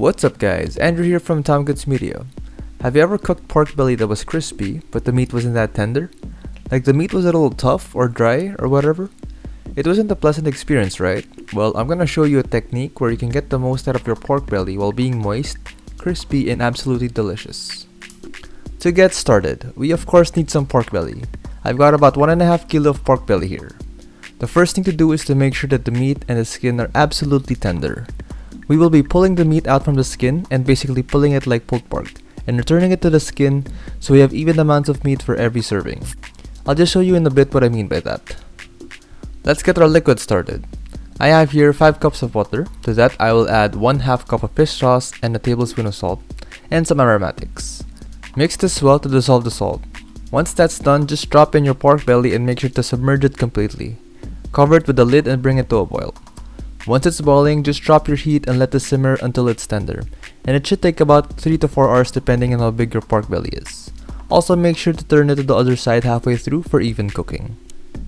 What's up guys, Andrew here from Tom Goods Media. Have you ever cooked pork belly that was crispy, but the meat wasn't that tender? Like the meat was a little tough or dry or whatever? It wasn't a pleasant experience, right? Well, I'm gonna show you a technique where you can get the most out of your pork belly while being moist, crispy, and absolutely delicious. To get started, we of course need some pork belly. I've got about 1.5 kilo of pork belly here. The first thing to do is to make sure that the meat and the skin are absolutely tender. We will be pulling the meat out from the skin and basically pulling it like pulled pork and returning it to the skin so we have even amounts of meat for every serving. I'll just show you in a bit what I mean by that. Let's get our liquid started. I have here 5 cups of water. To that I will add 1 half cup of fish sauce and a tablespoon of salt and some aromatics. Mix this well to dissolve the salt. Once that's done, just drop in your pork belly and make sure to submerge it completely. Cover it with a lid and bring it to a boil. Once it's boiling, just drop your heat and let it simmer until it's tender. And it should take about 3 to 4 hours depending on how big your pork belly is. Also make sure to turn it to the other side halfway through for even cooking.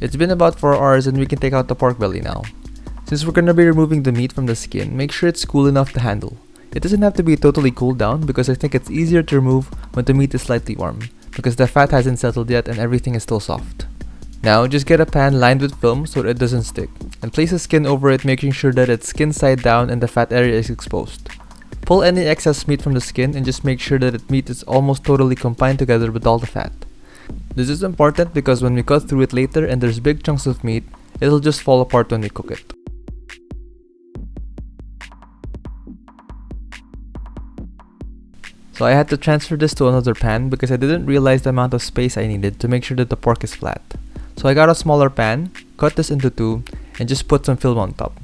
It's been about 4 hours and we can take out the pork belly now. Since we're gonna be removing the meat from the skin, make sure it's cool enough to handle. It doesn't have to be totally cooled down because I think it's easier to remove when the meat is slightly warm, because the fat hasn't settled yet and everything is still soft. Now, just get a pan lined with film so it doesn't stick, and place the skin over it making sure that it's skin side down and the fat area is exposed. Pull any excess meat from the skin and just make sure that the meat is almost totally combined together with all the fat. This is important because when we cut through it later and there's big chunks of meat, it'll just fall apart when we cook it. So I had to transfer this to another pan because I didn't realize the amount of space I needed to make sure that the pork is flat. So I got a smaller pan, cut this into two, and just put some film on top.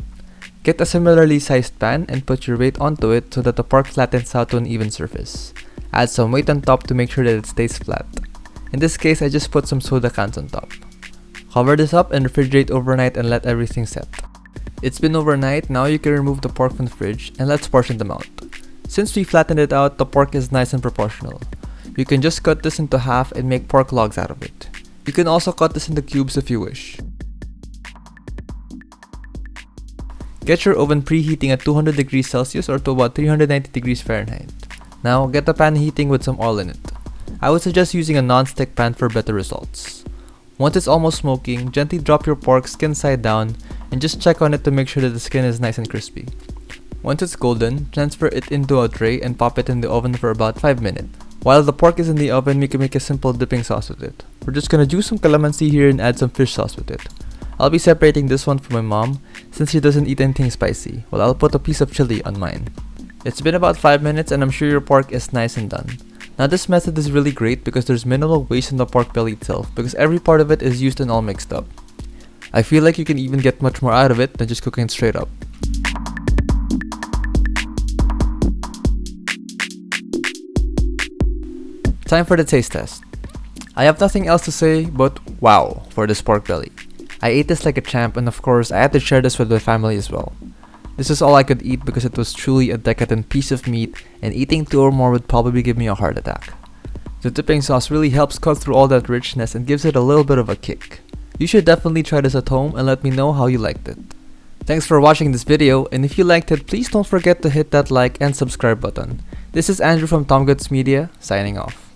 Get a similarly sized pan and put your weight onto it so that the pork flattens out to an even surface. Add some weight on top to make sure that it stays flat. In this case, I just put some soda cans on top. Cover this up and refrigerate overnight and let everything set. It's been overnight, now you can remove the pork from the fridge and let's portion them out. Since we flattened it out, the pork is nice and proportional. You can just cut this into half and make pork logs out of it. You can also cut this into cubes if you wish. Get your oven preheating at 200 degrees Celsius or to about 390 degrees Fahrenheit. Now, get the pan heating with some oil in it. I would suggest using a non-stick pan for better results. Once it's almost smoking, gently drop your pork skin side down and just check on it to make sure that the skin is nice and crispy. Once it's golden, transfer it into a tray and pop it in the oven for about 5 minutes. While the pork is in the oven, we can make a simple dipping sauce with it. We're just gonna juice some calamansi here and add some fish sauce with it. I'll be separating this one from my mom since she doesn't eat anything spicy, while I'll put a piece of chili on mine. It's been about 5 minutes and I'm sure your pork is nice and done. Now this method is really great because there's minimal waste in the pork belly itself because every part of it is used and all mixed up. I feel like you can even get much more out of it than just cooking it straight up. Time for the taste test. I have nothing else to say but wow for this pork belly. I ate this like a champ and of course I had to share this with my family as well. This is all I could eat because it was truly a decadent piece of meat and eating two or more would probably give me a heart attack. The dipping sauce really helps cut through all that richness and gives it a little bit of a kick. You should definitely try this at home and let me know how you liked it. Thanks for watching this video and if you liked it please don't forget to hit that like and subscribe button. This is Andrew from Tom Goods Media signing off.